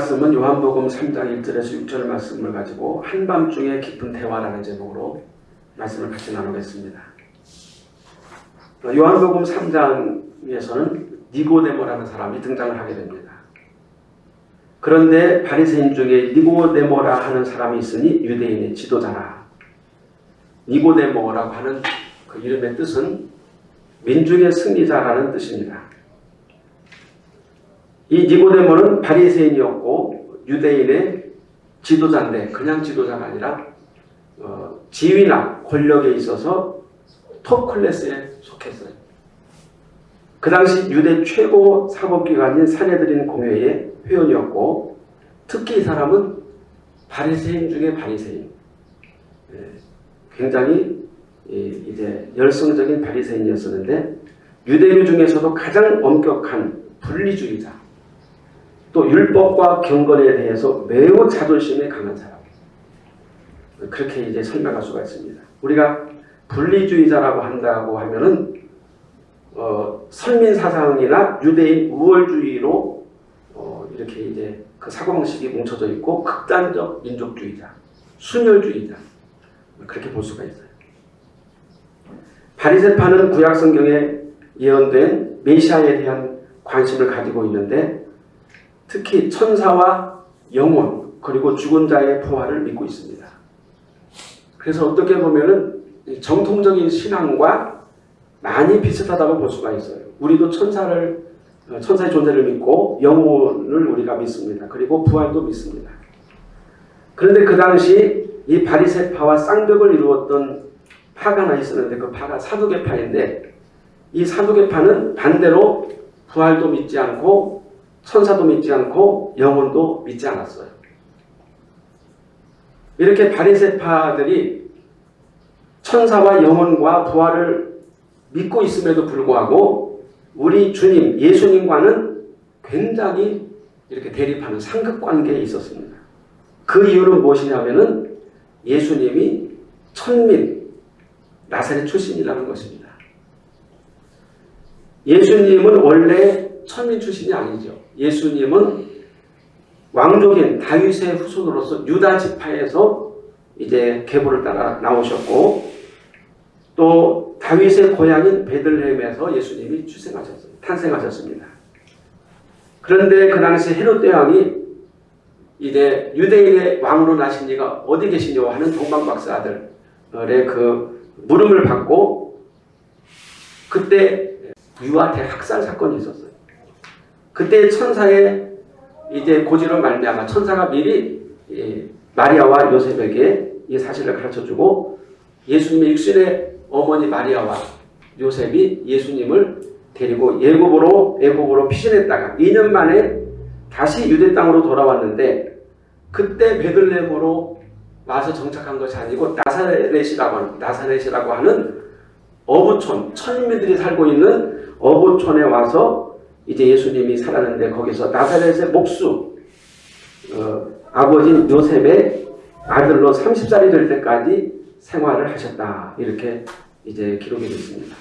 말씀은 요한복음 3장 1절에서 6절 말씀을 가지고 한밤중에 깊은 대화라는 제목으로 말씀을 같이 나누겠습니다. 요한복음 3장에서는 니고데모라는 사람이 등장을 하게 됩니다. 그런데 바리새인 중에 니고데모라 하는 사람이 있으니 유대인의 지도자라. 니고데모라고 하는 그 이름의 뜻은 민중의 승리자라는 뜻입니다. 이 니고데모는 바리새인이었고 유대인의 지도자인데 그냥 지도자가 아니라 어, 지위나 권력에 있어서 톱 클래스에 속했어요. 그 당시 유대 최고 사법기관인 사내들인 공회의 회원이었고 특히 이 사람은 바리새인 중에 바리새인 예, 굉장히 이제 열성적인 바리새인이었었는데 유대교 중에서도 가장 엄격한 분리주의자 또 율법과 경건에 대해서 매우 자존심이 강한 사람. 그렇게 이제 설명할 수가 있습니다. 우리가 분리주의자라고 한다고 하면은 어, 선민 사상이나 유대인 우월주의로 어, 이렇게 이제 그 사고방식이 뭉쳐져 있고 극단적 민족주의자, 순혈주의자 그렇게 볼 수가 있어요. 바리새파는 구약 성경에 예언된 메시아에 대한 관심을 가지고 있는데 특히 천사와 영혼 그리고 죽은 자의 부활을 믿고 있습니다. 그래서 어떻게 보면 은 정통적인 신앙과 많이 비슷하다고 볼 수가 있어요. 우리도 천사를 어, 천사의 존재를 믿고 영혼을 우리가 믿습니다. 그리고 부활도 믿습니다. 그런데 그 당시 이 바리새파와 쌍벽을 이루었던 파가 하나 있었는데 그 파가 사두개파인데 이 사두개파는 반대로 부활도 믿지 않고 천사도 믿지 않고 영혼도 믿지 않았어요. 이렇게 바리새파들이 천사와 영혼과 부활을 믿고 있음에도 불구하고 우리 주님 예수님과는 굉장히 이렇게 대립하는 상극관계에 있었습니다. 그 이유는 무엇이냐면은 예수님이 천민 나사렛 출신이라는 것입니다. 예수님은 원래 천민 출신이 아니죠. 예수님은 왕족인 다윗의 후손으로서 유다 지파에서 이제 계보를 따라 나오셨고 또 다윗의 고향인 베들레헴에서 예수님이 출생하셨습니다. 탄생하셨습니다. 그런데 그 당시 헤롯 대왕이 이제 유대인의 왕으로 나신 이가 어디 계시냐 하는 동방박사 아들의 그 물음을 받고 그때 유아 대 학살 사건이 있었어요. 그때 천사의 이제 고지로 말미암아 천사가 미리 마리아와 요셉에게 이 사실을 가르쳐주고 예수님의 육신의 어머니 마리아와 요셉이 예수님을 데리고 예굽으로 애굽으로 피신했다가 2년 만에 다시 유대 땅으로 돌아왔는데 그때 베들레헴으로 와서 정착한 것이 아니고 나사렛이라고 하는, 나사렛이라고 하는 어부촌, 천민들이 살고 있는 어부촌에 와서 이제 예수님이 살았는데 거기서 나사렛의 목수 어, 아버지 요셉의 아들로 30살이 될 때까지 생활을 하셨다. 이렇게 이제 기록이 되어 있습니다.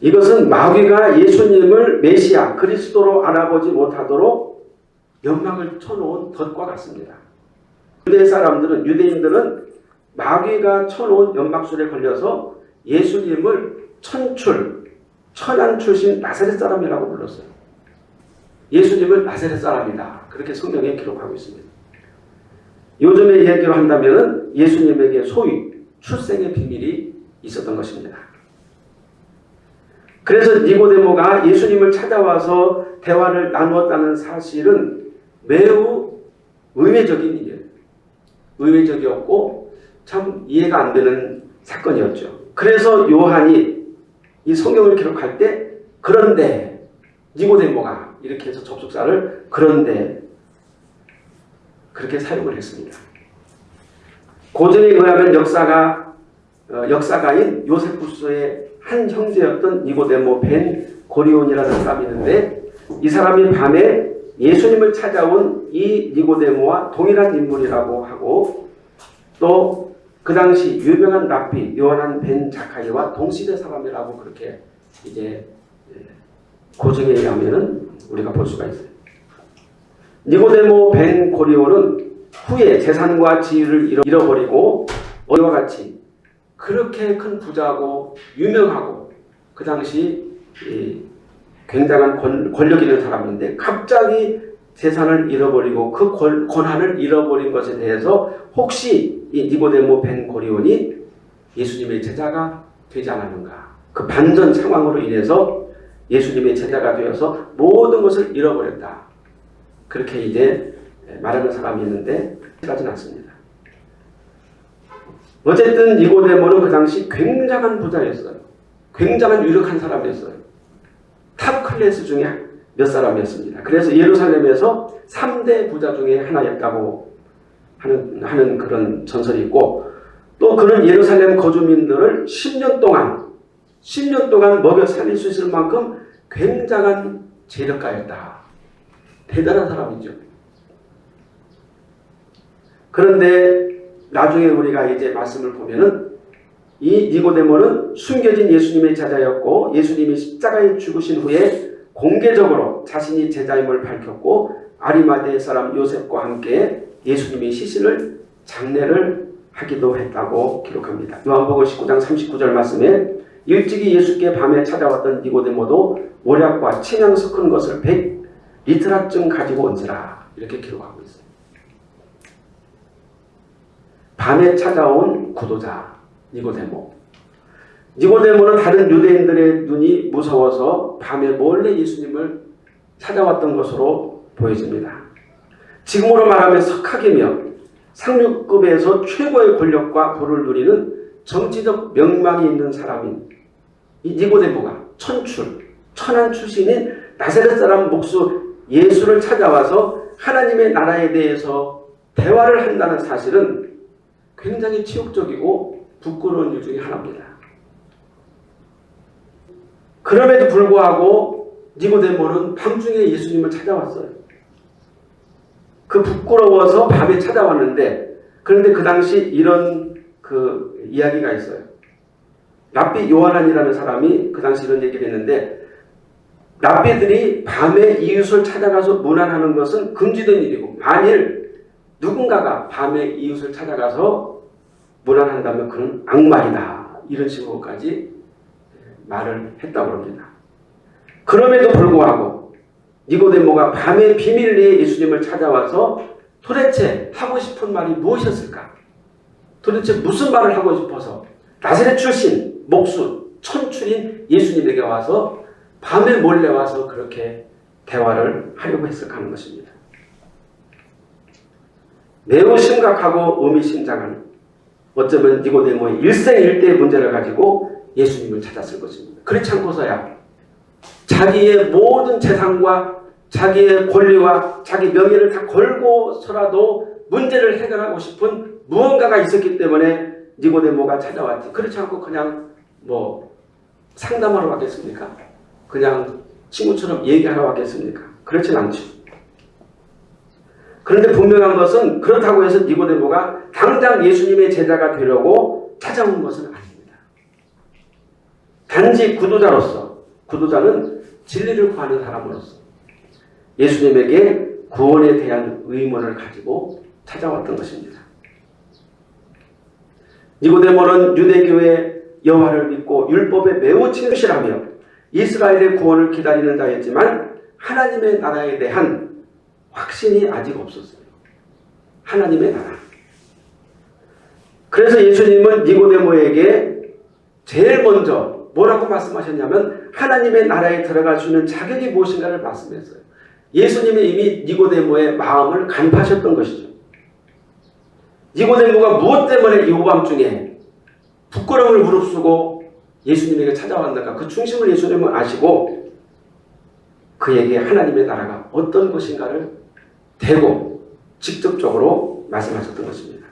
이것은 마귀가 예수님을 메시아 그리스도로 알아보지 못하도록 연막을 쳐놓은 덫과 같습니다. 유대 사람들은 유대인들은 마귀가 쳐놓은 연막술에 걸려서 예수님을 천출 천안 출신 나사렛 사람이라고 불렀어요. 예수님을 나사렛 사람이다. 그렇게 성경에 기록하고 있습니다. 요즘의 얘기로 한다면 예수님에게 소위 출생의 비밀이 있었던 것입니다. 그래서 니고데모가 예수님을 찾아와서 대화를 나누었다는 사실은 매우 의외적인 일이에요. 의외적이었고 참 이해가 안 되는 사건이었죠. 그래서 요한이 이 성경을 기록할 때 그런데 니고데모가 이렇게 해서 접속사를 그런데 그렇게 사용을 했습니다. 고전에 의하면 역사가 어, 역사가인 요세푸스의 한 형제였던 니고데모 벤 고리온이라는 사람이 있는데 이 사람이 밤에 예수님을 찾아온 이 니고데모와 동일한 인물이라고 하고 또 그 당시 유명한 랍비 요한한 벤 자카이와 동시대 사람이라고 그렇게 이제 예, 고증에 의하면은 우리가 볼 수가 있어요. 니고데모 벤 고리오는 후에 재산과 지위를 잃어- 잃어버리고 어리와 같이 그렇게 큰 부자고 유명하고 그 당시 이 굉장한 권, 권력 있는 사람인데 갑자기 재산을 잃어버리고 그 권, 권한을 잃어버린 것에 대해서 혹시 이 니고데모 벤 고리온이 예수님의 제자가 되지 않았는가 그 반전 상황으로 인해서 예수님의 제자가 되어서 모든 것을 잃어버렸다 그렇게 이제 말하는 사람이 있는데 그렇지는 않습니다. 어쨌든 니고데모는 그 당시 굉장한 부자였어요. 굉장한 유력한 사람이었어요. top class 중에 몇 사람이었습니다. 그래서 예루살렘에서 3대 부자 중에 하나였다고 하는, 하는 그런 전설이 있고 또 그는 예루살렘 거주민들을 10년 동안 10년 동안 먹여 살릴 수 있을 만큼 굉장한 재력가였다. 대단한 사람이죠. 그런데 나중에 우리가 이제 말씀을 보면은 이 니고데모는 숨겨진 예수님의 제자였고 예수님이 십자가에 죽으신 후에 공개적으로 자신이 제자임을 밝혔고 아리마대 사람 요셉과 함께 예수님의 시신을 장례를 하기도 했다고 기록합니다. 요한복음 19장 39절 말씀에 일찍이 예수께 밤에 찾아왔던 니고데모도 모략과 침향 섞은 것을 100 리트라쯤 가지고 온지라 이렇게 기록하고 있어요. 밤에 찾아온 구도자 니고데모. 니고데모는 다른 유대인들의 눈이 무서워서 밤에 몰래 예수님을 찾아왔던 것으로 보여집니다. 지금으로 말하면 석학이며 상류급에서 최고의 권력과 부를 누리는 정치적 명망이 있는 사람인 이 니고데모가 천출, 천한 출신인 나사렛 사람 목수 예수를 찾아와서 하나님의 나라에 대해서 대화를 한다는 사실은 굉장히 치욕적이고 부끄러운 일 중에 하나입니다. 그럼에도 불구하고 니고데모는 밤중에 예수님을 찾아왔어요. 그 부끄러워서 밤에 찾아왔는데 그런데 그 당시 이런 그 이야기가 있어요. 랍비 요한안이라는 사람이 그 당시 이런 얘기를 했는데 랍비들이 밤에 이웃을 찾아가서 문안하는 것은 금지된 일이고 만일 누군가가 밤에 이웃을 찾아가서 문안한다면 그는 악말이다. 이런 식으로까지 말을 했다고 합니다. 그럼에도 불구하고 니고데모가 밤에 비밀리에 예수님을 찾아와서 도대체 하고 싶은 말이 무엇이었을까? 도대체 무슨 말을 하고 싶어서 나사렛 출신, 목수, 천출인 예수님에게 와서 밤에 몰래 와서 그렇게 대화를 하려고 했을까 하는 것입니다. 매우 심각하고 의미심장한 어쩌면 니고데모의 일생일대의 문제를 가지고 예수님을 찾았을 것입니다. 그렇지 않고서야 자기의 모든 재산과 자기의 권리와 자기 명예를 다 걸고서라도 문제를 해결하고 싶은 무언가가 있었기 때문에 니고데모가 찾아왔지. 그렇지 않고 그냥 뭐 상담하러 왔겠습니까? 그냥 친구처럼 얘기하러 왔겠습니까? 그렇진 않죠. 그런데 분명한 것은 그렇다고 해서 니고데모가 당장 예수님의 제자가 되려고 찾아온 것은. 단지 구도자로서 구도자는 진리를 구하는 사람으로서 예수님에게 구원에 대한 의문을 가지고 찾아왔던 것입니다. 니고데모는 유대교의 여호와를 믿고 율법에 매우 친실하며 이스라엘의 구원을 기다리는 자였지만 하나님의 나라에 대한 확신이 아직 없었어요. 하나님의 나라. 그래서 예수님은 니고데모에게 제일 먼저 뭐라고 말씀하셨냐면 하나님의 나라에 들어갈 수 있는 자격이 무엇인가를 말씀했어요. 예수님이 이미 니고데모의 마음을 간파하셨던 것이죠. 니고데모가 무엇 때문에 이 오밤중에 부끄러움을 무릅쓰고 예수님에게 찾아왔는가 그 중심을 예수님은 아시고 그에게 하나님의 나라가 어떤 것인가를 대고 직접적으로 말씀하셨던 것입니다.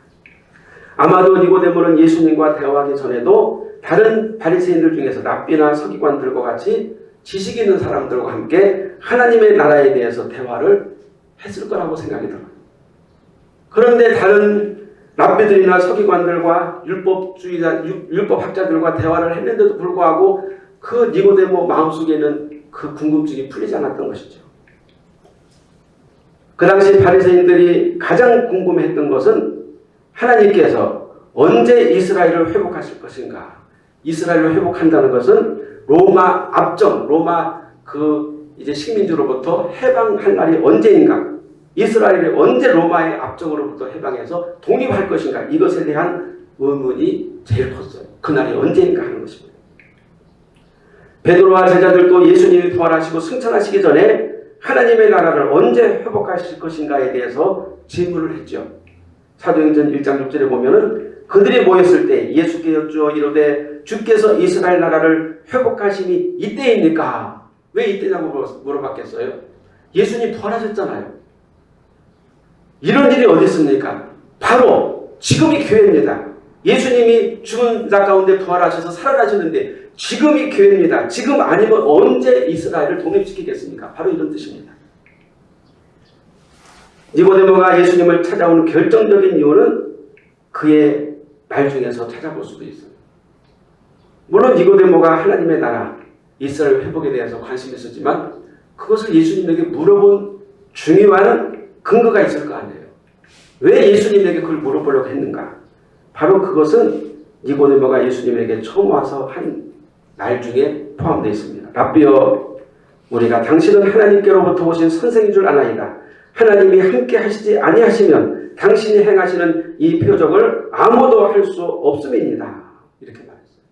아마도 니고데모는 예수님과 대화하기 전에도 다른 바리새인들 중에서 랍비나 서기관들과 같이 지식 있는 사람들과 함께 하나님의 나라에 대해서 대화를 했을 거라고 생각이 들어요. 그런데 다른 랍비들이나 서기관들과 율법주의자, 율법학자들과 대화를 했는데도 불구하고 그 니고데모 마음속에는 그그 궁금증이 풀리지 않았던 것이죠. 그 당시 바리새인들이 가장 궁금했던 것은 하나님께서 언제 이스라엘을 회복하실 것인가? 이스라엘을 회복한다는 것은 로마 압정, 로마 그 이제 식민지로부터 해방할 날이 언제인가? 이스라엘이 언제 로마의 압정으로부터 해방해서 독립할 것인가? 이것에 대한 의문이 제일 컸어요. 그날이 언제인가 하는 것입니다. 베드로와 제자들도 예수님이 부활하시고 승천하시기 전에 하나님의 나라를 언제 회복하실 것인가에 대해서 질문을 했죠. 사도행전 1장 6절에 보면 은 그들이 모였을 때 예수께 여쭈어 이르되 주께서 이스라엘 나라를 회복하심이 이때입니까? 왜 이때냐고 물어봤겠어요? 예수님 부활하셨잖아요. 이런 일이 어디 있습니까? 바로 지금이 기회입니다. 예수님이 죽은 자 가운데 부활하셔서 살아나셨는데 지금이 기회입니다. 지금 아니면 언제 이스라엘을 독립시키겠습니까? 바로 이런 뜻입니다. 니고데모가 예수님을 찾아오는 결정적인 이유는 그의 말 중에서 찾아볼 수도 있어요. 물론 니고데모가 하나님의 나라, 이스라엘 회복에 대해서 관심이 있었지만 그것을 예수님에게 물어본 중요한 근거가 있을 거 아니에요. 왜 예수님에게 그걸 물어보려고 했는가? 바로 그것은 니고데모가 예수님에게 처음 와서 한 날 중에 포함되어 있습니다. 라비어 우리가 당신은 하나님께로부터 오신 선생인 줄 아나이다. 하나님이 함께 하시지 아니하시면 당신이 행하시는 이 표적을 아무도 할 수 없음입니다. 이렇게 말했어요.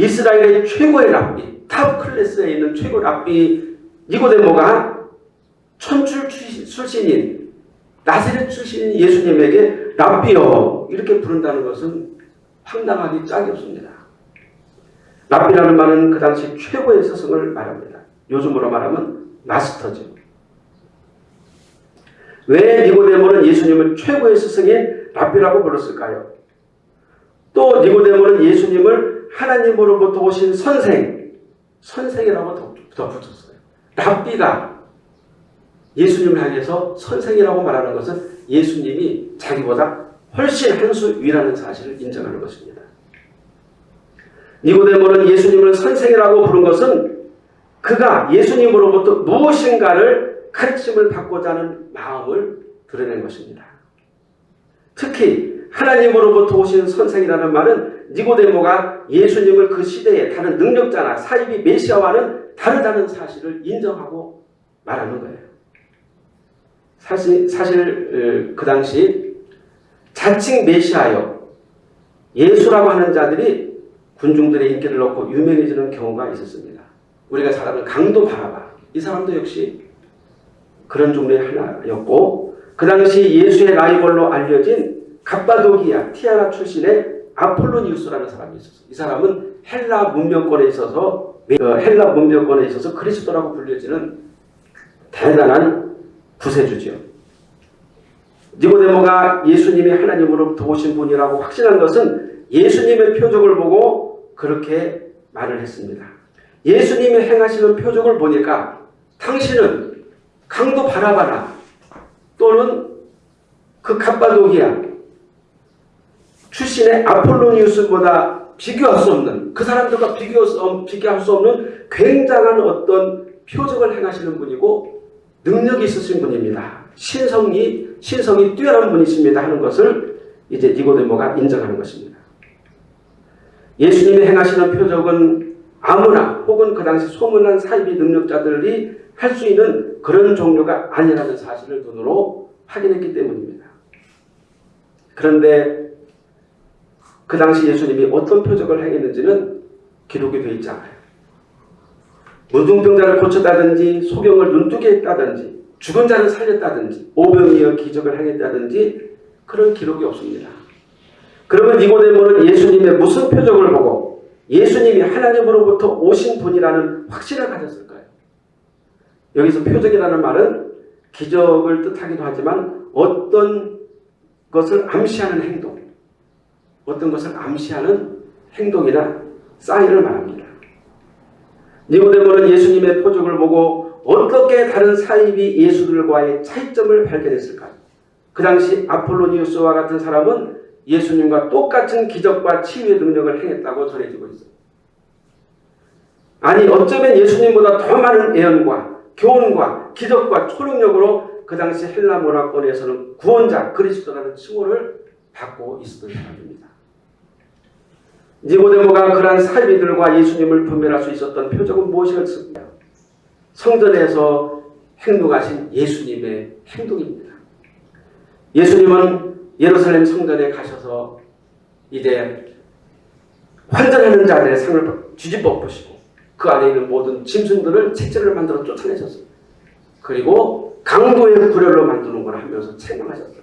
이스라엘의 최고의 랍비, top class에 있는 최고 랍비 니고데모가 천출 출신인 나사렛 출신인 예수님에게 랍비여 이렇게 부른다는 것은 황당하기 짝이 없습니다. 랍비라는 말은 그 당시 최고의 스승을 말합니다. 요즘으로 말하면 마스터죠. 왜 니고데모는 예수님을 최고의 스승인 랍비라고 불렀을까요? 또 니고데모는 예수님을 하나님으로부터 오신 선생, 선생이라고 덧붙였어요. 랍비가 예수님을 향해서 선생이라고 말하는 것은 예수님이 자기보다 훨씬 한 수 위라는 사실을 인정하는 것입니다. 니고데모는 예수님을 선생이라고 부른 것은 그가 예수님으로부터 무엇인가를 가르침을 받고자 하는 마음을 드러낸 것입니다. 특히 하나님으로부터 오신 선생이라는 말은 니고데모가 예수님을 그 시대의 다른 능력자나 사이비 메시아와는 다르다는 사실을 인정하고 말하는 거예요. 사실, 사실 그 당시 자칭 메시아여 예수라고 하는 자들이 군중들의 인기를 넣고 유명해지는 경우가 있었습니다. 우리가 잘 아는 강도 바라바 이 사람도 역시 그런 종류의 하나였고 그 당시 예수의 라이벌로 알려진 갑바도기아 티아라 출신의 아폴로니우스라는 사람이 있었어요. 이 사람은 헬라 문명권에 있어서 어, 헬라 문명권에 있어서 그리스도라고 불려지는 대단한 구세주죠. 니고데모가 예수님이 하나님으로부터 오신 분이라고 확신한 것은 예수님의 표적을 보고 그렇게 말을 했습니다. 예수님이 행하시는 표적을 보니까 당신은 강도 바라바라 또는 그 갑바도기아 출신의 아폴로니우스보다 비교할 수 없는 그 사람들과 비교, 비교할 수 없는 굉장한 어떤 표적을 행하시는 분이고 능력이 있으신 분입니다. 신성이 신성이 뛰어난 분이십니다 하는 것을 이제 니고데모가 인정하는 것입니다. 예수님이 행하시는 표적은 아무나 혹은 그 당시 소문난 사이비 능력자들이 할 수 있는 그런 종류가 아니라는 사실을 눈으로 확인했기 때문입니다. 그런데 그 당시 예수님이 어떤 표적을 행했는지는 기록이 되어 있지 않아요. 문둥병자를 고쳤다든지 소경을 눈뜨게 했다든지 죽은 자를 살렸다든지 오병이어 기적을 행했다든지 그런 기록이 없습니다. 그러면 니고데모는 예수님의 무슨 표적을 보고 예수님이 하나님으로부터 오신 분이라는 확신을 가졌을까요? 여기서 표적이라는 말은 기적을 뜻하기도 하지만 어떤 것을 암시하는 행동, 어떤 것을 암시하는 행동이나 사인을 말합니다. 니고데모는 예수님의 표적을 보고 어떻게 다른 사입이 예수들과의 차이점을 발견했을까요? 그 당시 아폴로니우스와 같은 사람은 예수님과 똑같은 기적과 치유의 능력을 행했다고 전해지고 있어요. 아니 어쩌면 예수님보다 더 많은 예언과 교훈과 기적과 초능력으로 그 당시 헬라 문화권에서는 구원자 그리스도라는 칭호를 받고 있었던 사람입니다. 니고데모가 그러한 사비들과 예수님을 분별할 수 있었던 표적은 무엇이었을까요? 성전에서 행동하신 예수님의 행동입니다. 예수님은 예루살렘 성전에 가셔서 이제 환전하는 자들의 상을 뒤집어 보시고 그 안에 있는 모든 짐승들을 채찍을 만들어 쫓아내셨어요. 그리고 강도의 불혈로 만드는 걸 하면서 책망하셨어요.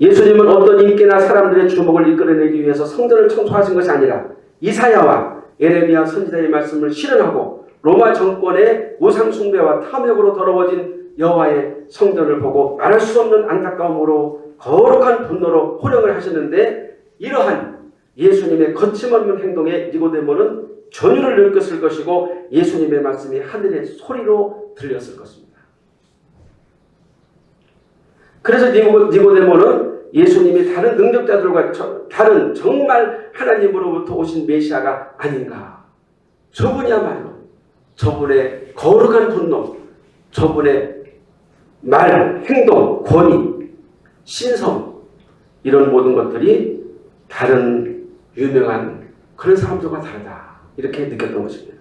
예수님은 어떤 인기나 사람들의 주목을 이끌어내기 위해서 성전을 청소하신 것이 아니라 이사야와 예레미야 선지자의 말씀을 실현하고 로마 정권의 우상 숭배와 탐욕으로 더러워진 여호와의 성전을 보고 말할 수 없는 안타까움으로 거룩한 분노로 호령을 하셨는데 이러한 예수님의 거침없는 행동에 니고데모는 전율을 느꼈을 것이고 예수님의 말씀이 하늘의 소리로 들렸을 것입니다. 그래서 니고데모는 예수님이 다른 능력자들과 다른 정말 하나님으로부터 오신 메시아가 아닌가. 저분이야말로 저분의 거룩한 분노, 저분의 말, 행동, 권위, 신성 이런 모든 것들이 다른 유명한 그런 사람들과 다르다. 이렇게 느꼈던 것입니다.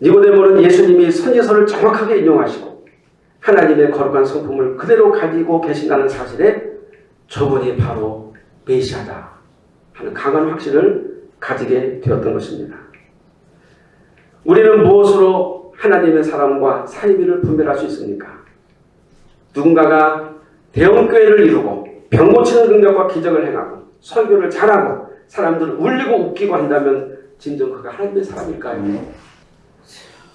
니고데모는 예수님이 선지서를 정확하게 인용하시고 하나님의 거룩한 성품을 그대로 가지고 계신다는 사실에 저분이 바로 메시아다 하는 강한 확신을 가지게 되었던 것입니다. 우리는 무엇으로 하나님의 사람과 사이비를 분별할 수 있습니까? 누군가가 대형교회를 이루고 병 고치는 능력과 기적을 행하고 설교를 잘하고 사람들을 울리고 웃기고 한다면 진정 그가 하나님의 사람일까요?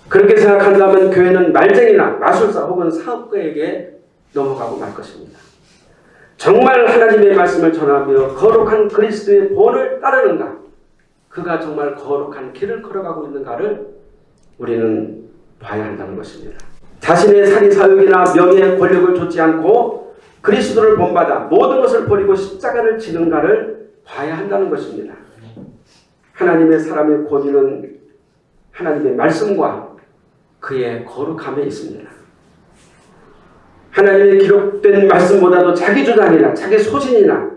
그렇게 생각한다면 교회는 말쟁이나 마술사 혹은 사업가에게 넘어가고 말 것입니다. 정말 하나님의 말씀을 전하며 거룩한 그리스도의 본을 따르는가? 그가 정말 거룩한 길을 걸어가고 있는가를 우리는 봐야 한다는 것입니다. 자신의 사리사욕이나 명예, 권력을 좇지 않고 그리스도를 본받아 모든 것을 버리고 십자가를 지는가를 봐야 한다는 것입니다. 하나님의 사람의 권위는 하나님의 말씀과 그의 거룩함에 있습니다. 하나님의 기록된 말씀보다도 자기 주장이나 자기 소신이나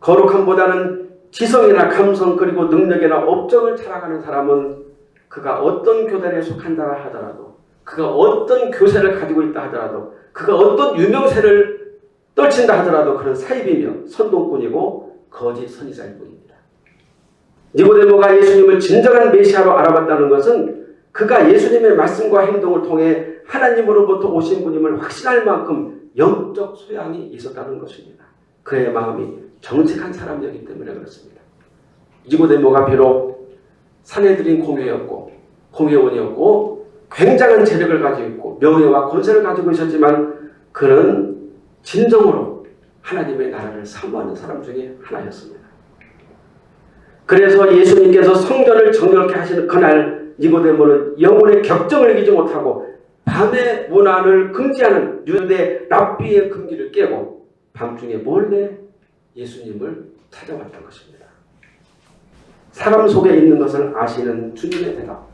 거룩함보다는 지성이나 감성 그리고 능력이나 업적을 자랑하는 사람은 그가 어떤 교단에 속한다 하더라도 그가 어떤 교세를 가지고 있다 하더라도 그가 어떤 유명세를 떨친다 하더라도 그런 사입이며 선동꾼이고 거짓 선지자일 뿐입니다. 니고데모가 예수님을 진정한 메시아로 알아봤다는 것은 그가 예수님의 말씀과 행동을 통해 하나님으로부터 오신 분임을 확신할 만큼 영적 소양이 있었다는 것입니다. 그의 마음이 정직한 사람이었기 때문에 그렇습니다. 니고데모가 비록 사내들인 공회였고 공회원이었고 굉장한 재력을 가지고 있고 명예와 권세를 가지고 있었지만 그는 진정으로 하나님의 나라를 사모하는 사람 중에 하나였습니다. 그래서 예수님께서 성전을 정결케 하시는 그날 니고데모는 영혼의 격정을 이기지 못하고 밤의 문안을 금지하는 유대 랍비의 금기를 깨고 밤중에 몰래 예수님을 찾아왔던 것입니다. 사람 속에 있는 것을 아시는 주님의 대답.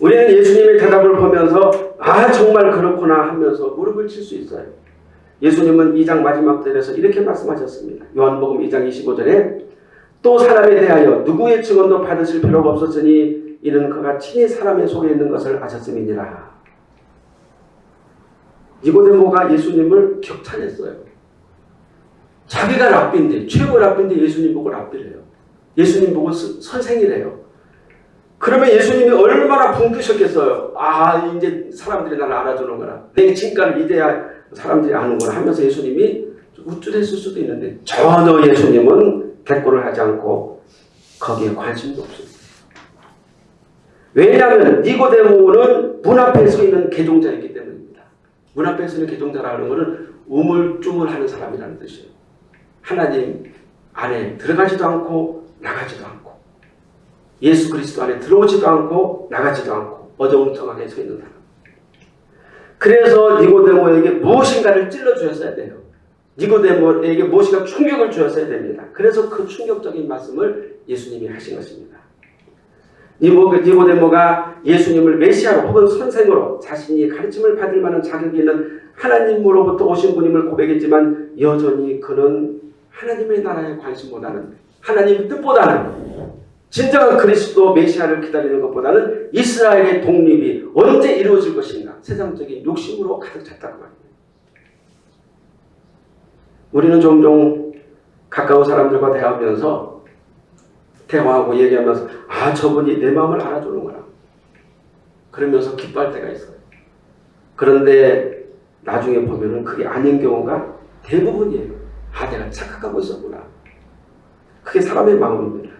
우리는 예수님의 대답을 보면서 아 정말 그렇구나 하면서 무릎을 칠 수 있어요. 예수님은 2장 마지막 절에서 이렇게 말씀하셨습니다. 요한복음 2장 25절에 또 사람에 대하여 누구의 증언도 받으실 필요가 없었으니 이는 그가 친히 사람의 속에 있는 것을 아셨음이니라. 니고데모가 예수님을 격찬했어요. 자기가 랍비인데 최고 랍비인데 예수님 보고 랍비래요. 예수님 보고 선생이래요. 그러면 예수님이 얼마나 붕뜨셨겠어요. 아 이제 사람들이 나를 알아주는구나. 내 진가를 이제야 사람들이 아는구나 하면서 예수님이 우쭐했을 수도 있는데 전혀 예수님은 대꾸를 하지 않고 거기에 관심도 없습니다. 왜냐하면 니고데모는 문 앞에 서 있는 개종자이기 때문입니다. 문 앞에 서 있는 개종자라는 것은 우물쭈물하는 사람이라는 뜻이에요. 하나님 안에 들어가지도 않고 나가지도 않고 예수 그리스도 안에 들어오지도 않고 나가지도 않고 어정쩡하게 서 있는 사람. 그래서 니고데모에게 무엇인가를 찔러주었어야 돼요. 니고데모에게 무엇인가 충격을 주었어야 됩니다. 그래서 그 충격적인 말씀을 예수님이 하신 것입니다. 니고데모가 예수님을 메시아로 혹은 선생으로 자신이 가르침을 받을 만한 자격이 있는 하나님으로부터 오신 분임을 고백했지만 여전히 그는 하나님의 나라에 관심 보다는 하나님의 뜻보다는 진정한 그리스도 메시아를 기다리는 것보다는 이스라엘의 독립이 언제 이루어질 것인가 세상적인 욕심으로 가득 찼다고 말입니다. 우리는 종종 가까운 사람들과 대화하면서 대화하고 얘기하면서 아 저분이 내 마음을 알아주는구나 그러면서 기뻐할 때가 있어요. 그런데 나중에 보면은 그게 아닌 경우가 대부분이에요. 아 내가 착각하고 있었구나. 그게 사람의 마음입니다.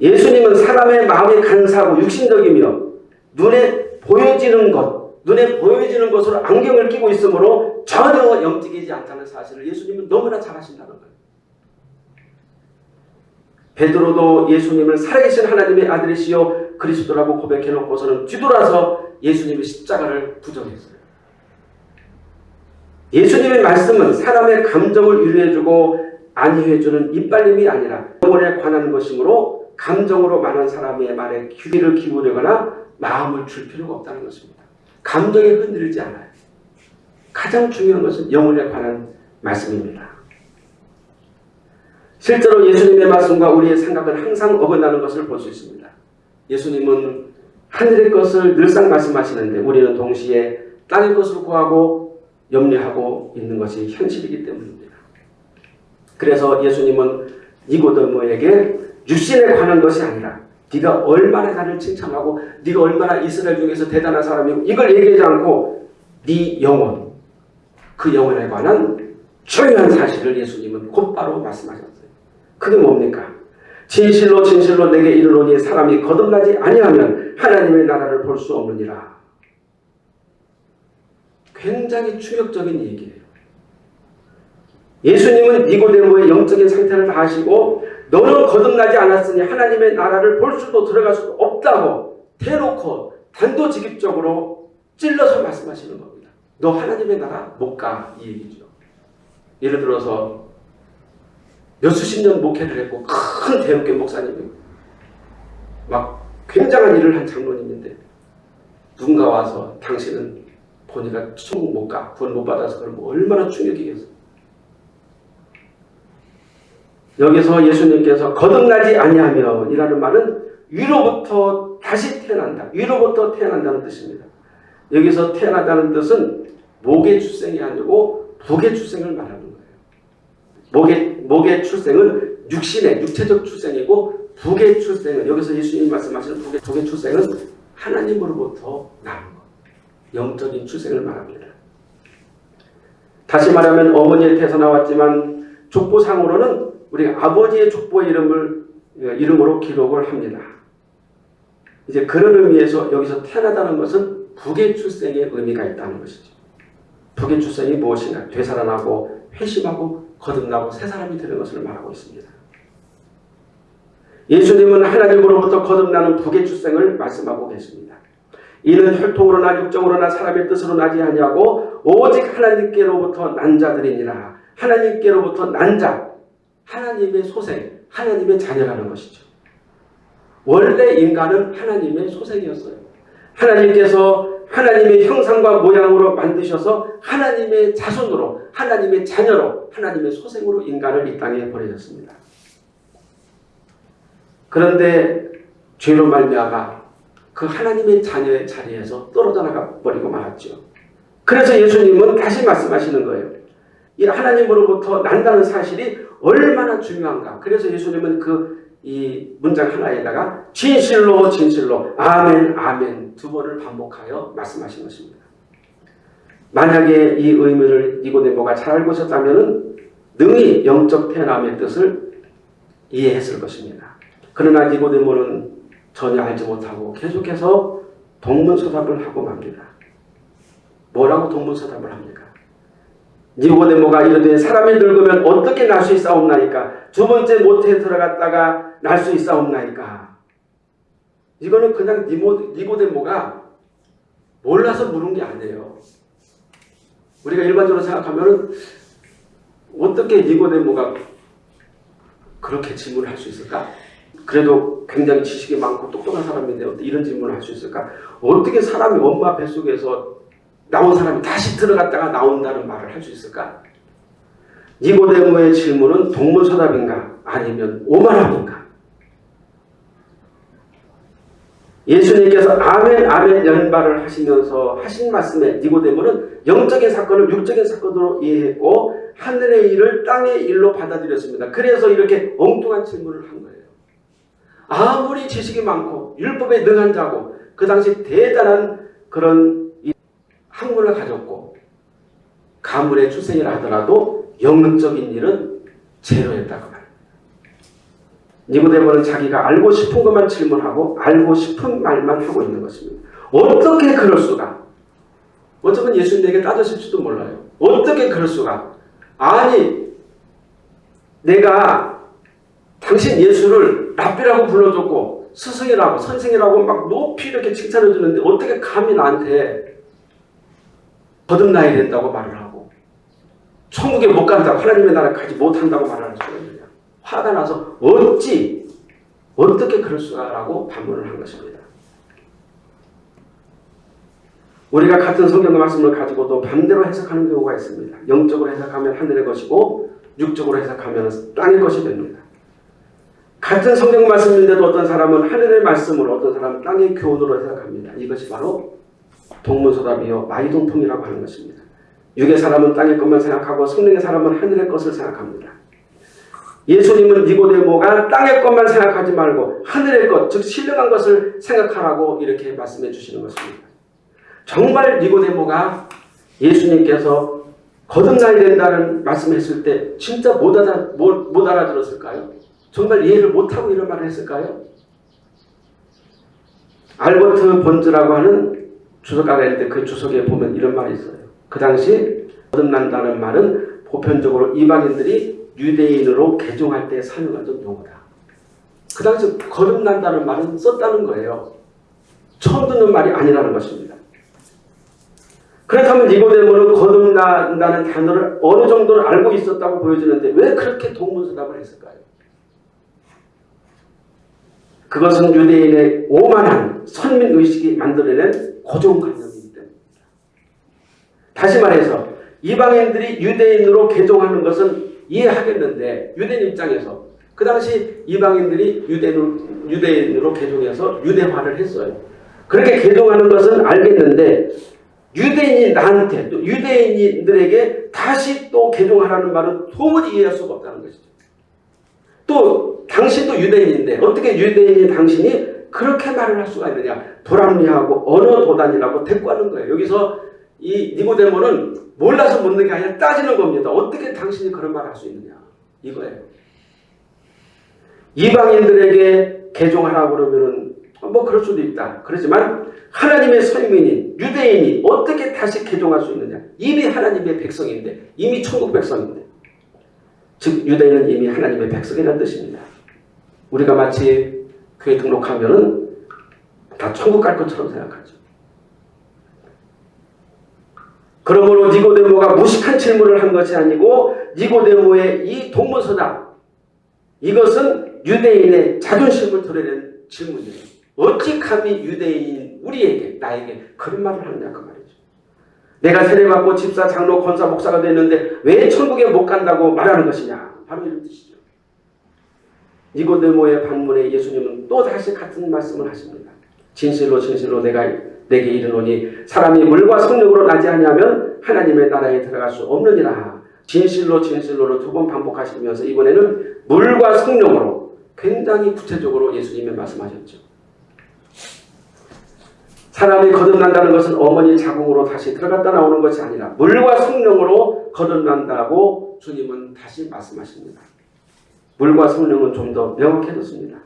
예수님은 사람의 마음이 간사하고 육신적이며 눈에 보여지는 것, 눈에 보여지는 것으로 안경을 끼고 있으므로 전혀 영적이지 않다는 사실을 예수님은 너무나 잘 아신다는 거예요. 베드로도 예수님을 살아계신 하나님의 아들이시요 그리스도라고 고백해놓고서는 뒤돌아서 예수님의 십자가를 부정했어요. 예수님의 말씀은 사람의 감정을 위로해주고 안위해주는 이빨림이 아니라 영혼에 관한 것이므로 감정으로 많은 사람의 말에 귀를 기울이거나 마음을 줄 필요가 없다는 것입니다. 감정에 흔들리지 않아요. 가장 중요한 것은 영혼에 관한 말씀입니다. 실제로 예수님의 말씀과 우리의 생각은 항상 어긋나는 것을 볼 수 있습니다. 예수님은 하늘의 것을 늘상 말씀하시는데 우리는 동시에 땅의 것을 구하고 염려하고 있는 것이 현실이기 때문입니다. 그래서 예수님은 니고데모에게 육신에 관한 것이 아니라 네가 얼마나 나를 칭찬하고 네가 얼마나 이스라엘 중에서 대단한 사람이고 이걸 얘기하지 않고 네 영혼 그 영혼에 관한 중요한 사실을 예수님은 곧바로 말씀하셨어요. 그게 뭡니까? 진실로 진실로 내게 이르노니 사람이 거듭나지 아니하면 하나님의 나라를 볼 수 없느니라. 굉장히 충격적인 얘기예요. 예수님은 니고데모의 영적인 상태를 다 아시고 너는 거듭나지 않았으니 하나님의 나라를 볼 수도 들어갈 수도 없다고 대놓고 단도직입적으로 찔러서 말씀하시는 겁니다. 너 하나님의 나라 못 가 이 얘기죠. 예를 들어서 몇 수십 년 목회를 했고 큰 대형교 목사님이 막 굉장한 일을 한 장로님인데 누군가 와서 당신은 보니까 천국 못 가, 구원 못 받아서 그러면 얼마나 충격이겠어요. 여기서 예수님께서 거듭나지 아니하면 이라는 말은 위로부터 다시 태어난다. 위로부터 태어난다는 뜻입니다. 여기서 태어난다는 뜻은 목의 출생이 아니고 북의 출생을 거예요. 목의, 목의 출생은 육신의 육체적 출생이고 북의 출생은 여기서 예수님이 말씀하시는 북의, 북의 출생은 하나님으로부터 나는 것. 영적인 출생을 말합니다. 다시 말하면 어머니의 태서 나왔지만 족보상으로는 우리 아버지의 족보의 이름을 이름으로 기록을 합니다. 이제 그런 의미에서 여기서 태어나다는 것은 북의 출생의 의미가 있다는 것이죠. 북의 출생이 무엇인가? 되살아나고 회심하고 거듭나고 새 사람이 되는 것을 말하고 있습니다. 예수님은 하나님으로부터 거듭나는 북의 출생을 말씀하고 계십니다. 이는 혈통으로나 육정으로나 사람의 뜻으로 나지 아니하고 오직 하나님께로부터 난 자들이니라. 하나님께로부터 난 자, 하나님의 소생, 하나님의 자녀라는 것이죠. 원래 인간은 하나님의 소생이었어요. 하나님께서 하나님의 형상과 모양으로 만드셔서 하나님의 자손으로, 하나님의 자녀로, 하나님의 소생으로 인간을 이 땅에 보내셨습니다. 그런데 죄로 말미암아 그 하나님의 자녀의 자리에서 떨어져 나가 버리고 말았죠. 그래서 예수님은 다시 말씀하시는 거예요. 이 하나님으로부터 난다는 사실이 얼마나 중요한가. 그래서 예수님은 그 이 문장 하나에다가 진실로 진실로 아멘 아멘 두 번을 반복하여 말씀하신 것입니다. 만약에 이 의미를 니고데모가 잘 알고 있었다면 능히 영적 태어남의 뜻을 이해했을 것입니다. 그러나 니고데모는 전혀 알지 못하고 계속해서 동문서답을 하고 맙니다. 뭐라고 동문서답을 합니까? 니고데모가 이르되 사람이 늙으면 어떻게 날 수 있사옵나이까? 두 번째 모태에 들어갔다가 날 수 있사옵나이까? 이거는 그냥 니모, 니고데모가 몰라서 물은 게 아니에요. 우리가 일반적으로 생각하면 어떻게 니고데모가 그렇게 질문을 할 수 있을까? 그래도 굉장히 지식이 많고 똑똑한 사람인데 어떻게 이런 질문을 할 수 있을까? 어떻게 사람이 엄마 뱃속에서 나온 사람이 다시 들어갔다가 나온다는 말을 할 수 있을까? 니고데모의 질문은 동문서답인가 아니면 오만함인가? 예수님께서 아멘 아멘 연발을 하시면서 하신 말씀에 니고데모는 영적인 사건을 육적인 사건으로 이해했고 하늘의 일을 땅의 일로 받아들였습니다. 그래서 이렇게 엉뚱한 질문을 한 거예요. 아무리 지식이 많고 율법에 능한 자고 그 당시 대단한 그런 학문을 가졌고 가문의 출생이라 하더라도 영적인 일은 제로였다고 니고데모는 자기가 알고 싶은 것만 질문하고 알고 싶은 말만 하고 있는 것입니다. 어떻게 그럴 수가? 어쩌면 예수님에게 따졌을지도 몰라요. 어떻게 그럴 수가? 아니 내가 당신 예수를 랍비라고 불러줬고 스승이라고 선생이라고 막 높이 이렇게 칭찬해 주는데 어떻게 감히 나한테 거듭나야 된다고 말을 하고 천국에 못 간다고 하나님의 나라 가지 못한다고 말하는 있느냐 화가 나서 어찌 어떻게 그럴 수가라고 반문을 한 것입니다. 우리가 같은 성경 말씀을 가지고도 반대로 해석하는 경우가 있습니다. 영적으로 해석하면 하늘의 것이고 육적으로 해석하면 땅의 것이 됩니다. 같은 성경 말씀인데도 어떤 사람은 하늘의 말씀을 어떤 사람은 땅의 교훈으로 해석합니다. 이것이 바로 동문서답이요 마이동통이라고 하는 것입니다. 육의 사람은 땅의 것만 생각하고 성령의 사람은 하늘의 것을 생각합니다. 예수님은 니고데모가 땅의 것만 생각하지 말고 하늘의 것, 즉 신령한 것을 생각하라고 이렇게 말씀해 주시는 것입니다. 정말 니고데모가 예수님께서 거듭나야 된다는 말씀했을 때 진짜 못, 알아, 못, 못 알아들었을까요? 정말 이해를 못하고 이런 말을 했을까요? 알버트 본즈라고 하는 주석가가 있는데 그 주석에 보면 이런 말이 있어요. 그 당시 거듭난다는 말은 보편적으로 이방인들이 유대인으로 개종할 때 사용하던 용어다. 그 당시 거듭난다는 말은 썼다는 거예요. 처음 듣는 말이 아니라는 것입니다. 그렇다면 니고데모는 거듭난다는 단어를 어느 정도는 알고 있었다고 보여지는데 왜 그렇게 동문서답을 했을까요? 그것은 유대인의 오만한 선민의식이 만들어낸 고정관념이기 때문입니다. 다시 말해서 이방인들이 유대인으로 개종하는 것은 이해하겠는데 유대인 입장에서 그 당시 이방인들이 유대인으로, 유대인으로 개종해서 유대화를 했어요. 그렇게 개종하는 것은 알겠는데 유대인이 나한테 또 유대인들에게 다시 또 개종하라는 말은 도무지 이해할 수가 없다는 것이죠. 또 당신도 유대인인데 어떻게 유대인인 당신이 그렇게 말을 할 수가 있느냐. 불합리하고 언어 도단이라고 대꾸하는 거예요. 여기서 이 니고데모는 몰라서 묻는 게 아니라 따지는 겁니다. 어떻게 당신이 그런 말을 할 수 있느냐. 이거예요. 이방인들에게 개종하라고 그러면은 뭐 그럴 수도 있다. 그렇지만 하나님의 선민인 유대인이 어떻게 다시 개종할 수 있느냐. 이미 하나님의 백성인데 이미 천국 백성인데 즉 유대인은 이미 하나님의 백성이라는 뜻입니다. 우리가 마치 교회 등록하면은 다 천국 갈 것처럼 생각하죠. 그러므로 니고데모가 무식한 질문을 한 것이 아니고 니고데모의 이 동문서답 이것은 유대인의 자존심을 드러낸 질문이에요. 어찌 감히 유대인 우리에게 나에게 그런 말을 하느냐 그 말이죠. 내가 세례받고 집사 장로 권사 목사가 됐는데 왜 천국에 못 간다고 말하는 것이냐 바로 이런 뜻이죠. 니고데모의 반문에 예수님은 또 다시 같은 말씀을 하십니다. 진실로 진실로 내가 내게 이르노니 사람이 물과 성령으로 나지 아니하면 하나님의 나라에 들어갈 수 없느니라. 진실로 진실로를 두 번 반복하시면서 이번에는 물과 성령으로 굉장히 구체적으로 예수님이 말씀하셨죠. 사람이 거듭난다는 것은 어머니 자궁으로 다시 들어갔다 나오는 것이 아니라 물과 성령으로 거듭난다고 주님은 다시 말씀하십니다. 물과 성령은 좀 더 명확해졌습니다.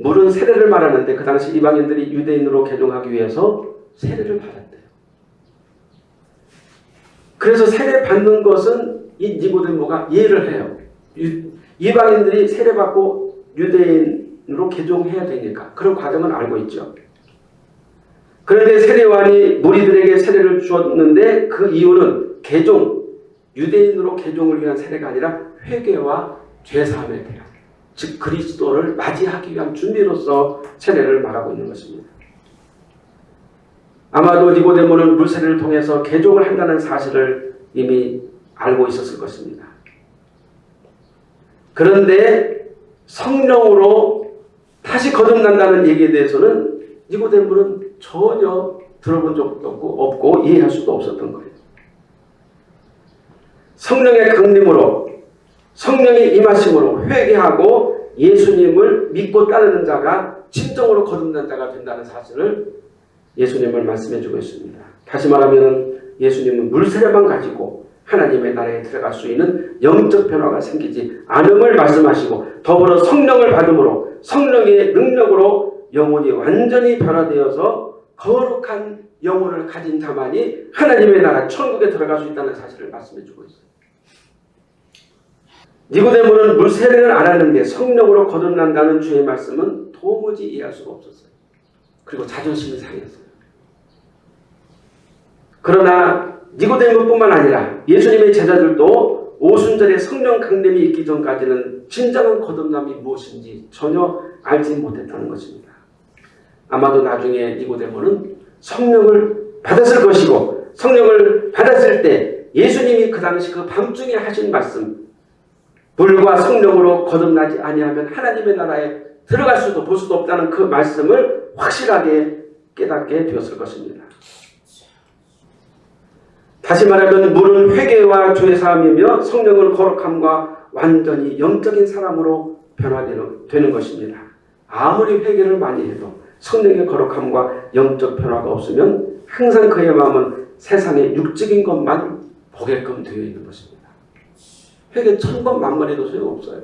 물은 세례를 말하는데 그 당시 이방인들이 유대인으로 개종하기 위해서 세례를 받았대요. 그래서 세례 받는 것은 이 니고데모가 이해를 해요. 이방인들이 세례받고 유대인으로 개종해야 되니까 그런 과정은 알고 있죠. 그런데 세례관이 무리들에게 세례를 주었는데 그 이유는 개종, 유대인으로 개종을 위한 세례가 아니라 회개와 죄사함에 대한 즉 그리스도를 맞이하기 위한 준비로서 세례를 말하고 있는 것입니다. 아마도 니고데모는 물세례를 통해서 개종을 한다는 사실을 이미 알고 있었을 것입니다. 그런데 성령으로 다시 거듭난다는 얘기에 대해서는 니고데모는 전혀 들어본 적도 없고, 없고 이해할 수도 없었던 거예요. 성령의 강림으로 성령의 임하심으로 회개하고 예수님을 믿고 따르는 자가 진정으로 거듭난 자가 된다는 사실을 예수님을 말씀해 주고 있습니다. 다시 말하면 예수님은 물세례만 가지고 하나님의 나라에 들어갈 수 있는 영적 변화가 생기지 않음을 말씀하시고 더불어 성령을 받음으로 성령의 능력으로 영혼이 완전히 변화되어서 거룩한 영혼을 가진 자만이 하나님의 나라 천국에 들어갈 수 있다는 사실을 말씀해 주고 있어요. 니고데모는 물 세례를 안 하는데 성령으로 거듭난다는 주의 말씀은 도무지 이해할 수가 없었어요. 그리고 자존심이 상했어요. 그러나 니고데모뿐만 아니라 예수님의 제자들도 오순절에 성령 강림이 있기 전까지는 진정한 거듭남이 무엇인지 전혀 알지 못했다는 것입니다. 아마도 나중에 니고데모는 성령을 받았을 것이고 성령을 받았을 때 예수님이 그 당시 그 밤중에 하신 말씀 불과 성령으로 거듭나지 아니하면 하나님의 나라에 들어갈 수도 볼 수도 없다는 그 말씀을 확실하게 깨닫게 되었을 것입니다. 다시 말하면 물은 회개와 죄 사함이며 성령을 거룩함과 완전히 영적인 사람으로 변화되는 것입니다. 아무리 회개를 많이 해도 성령의 거룩함과 영적 변화가 없으면 항상 그의 마음은 세상의 육적인 것만 보게끔 되어 있는 것입니다. 회개 천번 만번 해도 소용없어요.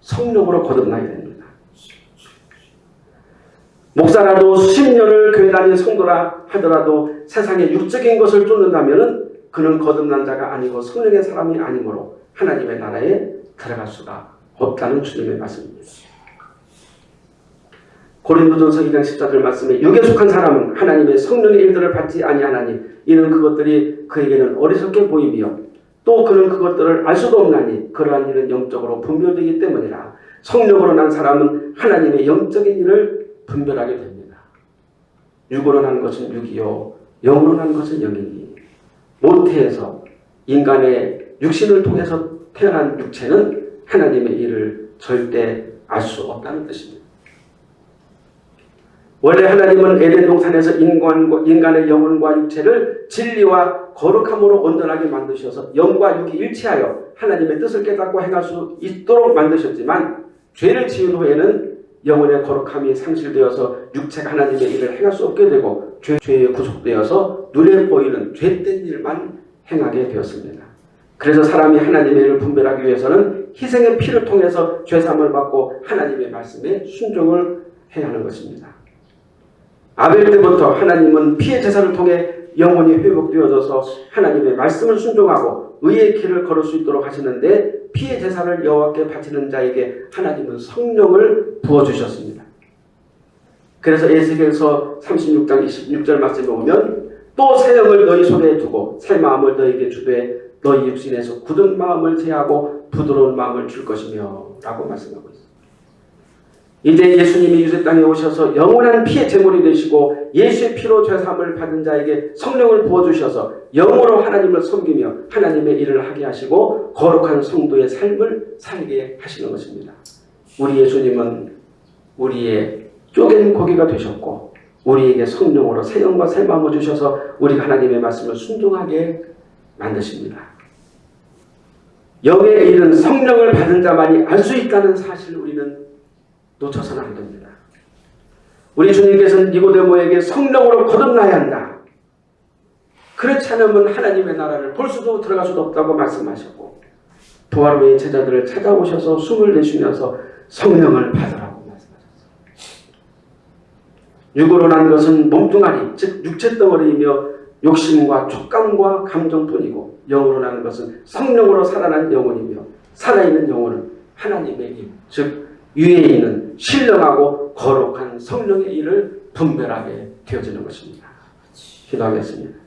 성령으로 거듭나야 됩니다. 목사라도 수십 년을 교회 다닌 성도라 하더라도 세상의 육적인 것을 쫓는다면 그는 거듭난 자가 아니고 성령의 사람이 아니므로 하나님의 나라에 들어갈 수가 없다는 주님의 말씀입니다. 고린도전서 2장 14절 말씀에 육에 속한 사람은 하나님의 성령의 일들을 받지 아니하나니 이는 그것들이 그에게는 어리석게 보이며 또 그는 그것들을 알 수도 없나니 그러한 일은 영적으로 분별되기 때문이라 성령으로 난 사람은 하나님의 영적인 일을 분별하게 됩니다. 육으로 난 것은 육이요 영으로 난 것은 영이니 모태에서 인간의 육신을 통해서 태어난 육체는 하나님의 일을 절대 알 수 없다는 뜻입니다. 원래 하나님은 에덴 동산에서 인간과, 인간의 영혼과 육체를 진리와 거룩함으로 온전하게 만드셔서 영과 육이 일치하여 하나님의 뜻을 깨닫고 행할 수 있도록 만드셨지만 죄를 지은 후에는 영혼의 거룩함이 상실되어서 육체가 하나님의 일을 행할 수 없게 되고 죄, 죄에 구속되어서 눈에 보이는 죄된 일만 행하게 되었습니다. 그래서 사람이 하나님의 일을 분별하기 위해서는 희생의 피를 통해서 죄삼을 받고 하나님의 말씀에 순종을 해야 하는 것입니다. 아벨 때부터 하나님은 피의 제사를 통해 영혼이 회복되어져서 하나님의 말씀을 순종하고 의의 길을 걸을 수 있도록 하시는데 피의 제사를 여호와께 바치는 자에게 하나님은 성령을 부어주셨습니다. 그래서 에스겔서 36장 26절 말씀에 보면 또 새 영을 너희 손에 두고 새 마음을 너희에게 주되 너희 육신에서 굳은 마음을 제하고 부드러운 마음을 줄 것이며 라고 말씀하고. 이제 예수님이 유세 땅에 오셔서 영원한 피의 제물이 되시고 예수의 피로 죄사함을 받은 자에게 성령을 부어주셔서 영으로 하나님을 섬기며 하나님의 일을 하게 하시고 거룩한 성도의 삶을 살게 하시는 것입니다. 우리 예수님은 우리의 쪼갠 고기가 되셨고 우리에게 성령으로 새 영과 새 마음을 주셔서 우리가 하나님의 말씀을 순종하게 만드십니다. 영의 일은 성령을 받은 자만이 알 수 있다는 사실을 우리는 놓쳐서는 안 됩니다. 우리 주님께서는 니고데모에게 성령으로 거듭나야 한다. 그렇지 않으면 하나님의 나라를 볼 수도 들어갈 수도 없다고 말씀하셨고 부활 후에 제자들을 찾아오셔서 숨을 내쉬면서 성령을 받으라고 말씀하셨어요. 육으로 난 것은 몸뚱아리, 즉 육체 덩어리이며 욕심과 촉감과 감정뿐이고 영으로 나는 것은 성령으로 살아난 영혼이며 살아있는 영혼은 하나님의 힘, 즉 위에 있는 신령하고 거룩한 성령의 일을 분별하게 되어지는 것입니다. 기도하겠습니다.